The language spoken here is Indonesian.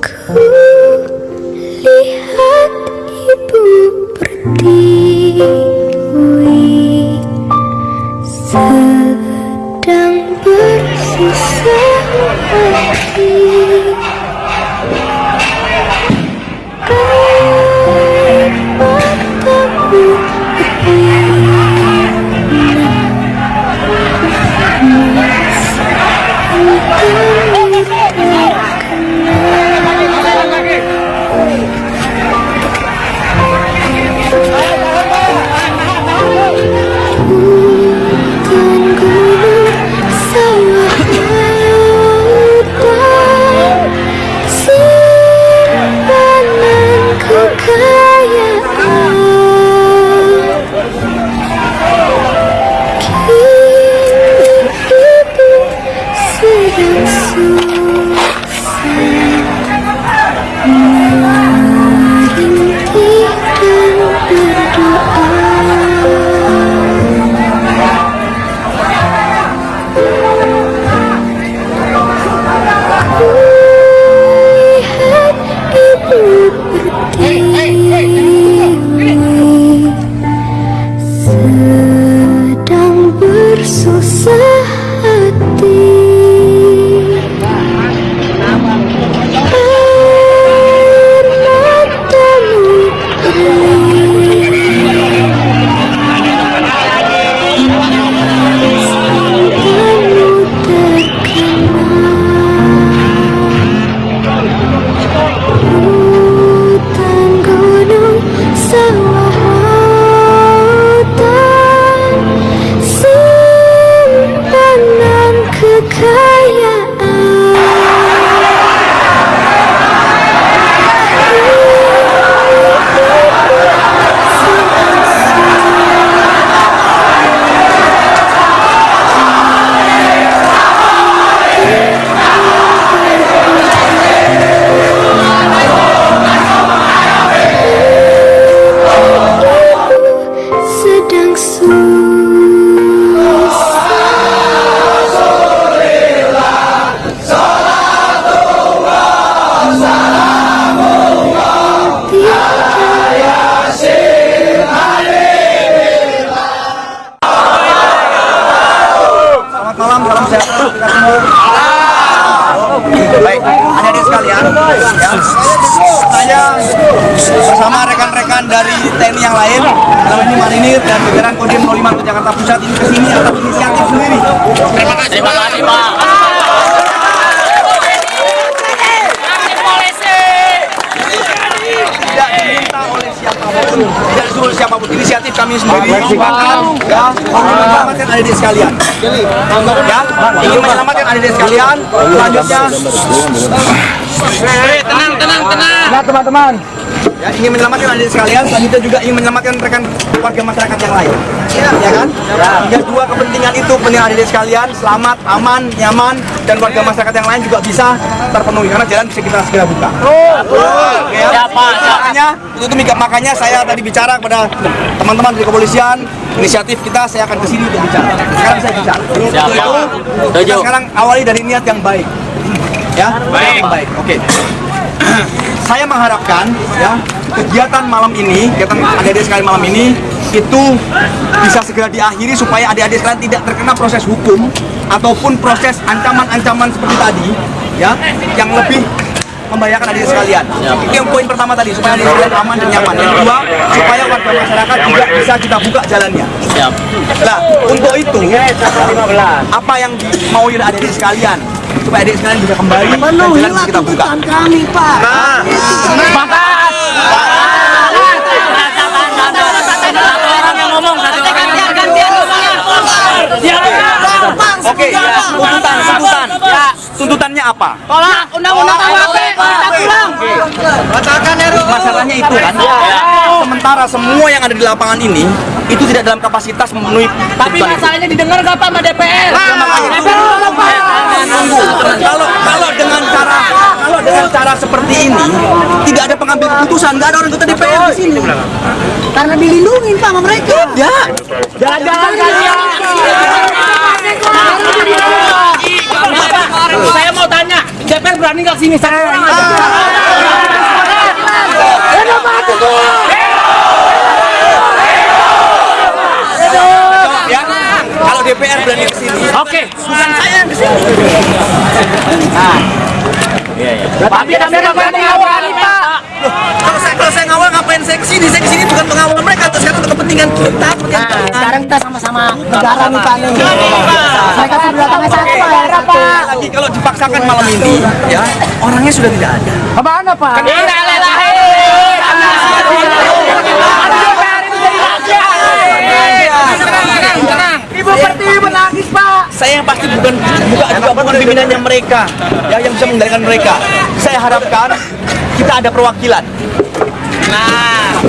Ku lihat ibu berdiri Sedang bersusah hati sedang kita semua. Baik, adik-adik sekalian, ya, saya bersama rekan-rekan dari TNI yang lain, ini Marinir dan jajaran Kodim 05 Jakarta Pusat ini ke sini atas inisiatif sendiri. Terima kasih Pak. Tidak diminta oleh siapa pun. Inisiatif kami sendiri merupakan ya, ingin menyelamatkan adik-adik sekalian. Ya, ingin menyelamatkan adik-adik sekalian. Selanjutnya, Tenang, tenang, tenang. Nah teman-teman ya, ingin menyelamatkan adik sekalian, selanjutnya juga ingin menyelamatkan rekan warga masyarakat yang lain. Ya, ya kan? Ya, dua kepentingan itu penting adik sekalian, selamat, aman, nyaman, dan warga masyarakat yang lain juga bisa terpenuhi karena jalan bisa kita segera buka. Oke, ya. Siapa? Makanya itu, itu makanya saya tadi bicara kepada teman-teman dari kepolisian, inisiatif kita saya akan ke sini untuk bicara. Sekarang saya bicara. Siapa? itu, kita sekarang awali dari niat yang baik. Ya, Baik. yang baik. Oke. saya mengharapkan ya kegiatan malam ini, kegiatan adik-adik sekalian malam ini itu bisa segera diakhiri supaya adik-adik sekalian tidak terkena proses hukum ataupun proses ancaman-ancaman seperti tadi ya yang lebih membahayakan adik sekalian. Itu yang poin pertama tadi supaya adik sekalian aman dan nyaman. Yang kedua supaya warga masyarakat juga bisa kita buka jalannya. Siap. Nah, untuk itu apa yang mau adik-adik sekalian supaya adik sekalian bisa kembali dan jalan kita buka. kami Pak Nah. Oke, tuntutan, tuntutan. Tuntutannya apa? tolak undang-undang KUHP kita pulang Masalahnya itu kan. Sementara semua yang ada di lapangan ini itu tidak dalam kapasitas memenuhi tapi masalahnya didengar gak Pak sama DPR? Tunggu. Kalau kalau dengan cara kalau dengan cara seperti ini tidak ada pengambil keputusan, nggak ada orang anggota DPR di sini. karena dilindungi Pak sama mereka. Ya, jalan-jalan kalian udah tinggal sini satu orang Kalau DPR berani ke sini? Oke, bukan saya yang ke sini. Kalau saya ngawal ngapain saya ke sini? Saya ke bukan pengawal mereka, terus sekarang kepentingan kita. kepentingan Nah, sekarang kita sama-sama negara nih Pak nih. Mereka sudah datangnya satu negara Pak. Lagi kalau dipaksakan malam ini, ya orangnya sudah tidak ada. Ke mana Pak? Ibu Pertiwi menangis Pak. Saya yang pasti bukan bukan juga bukan pimpinannya mereka, ya yang bisa mengendalikan mereka. Saya harapkan kita ada perwakilan. Nah,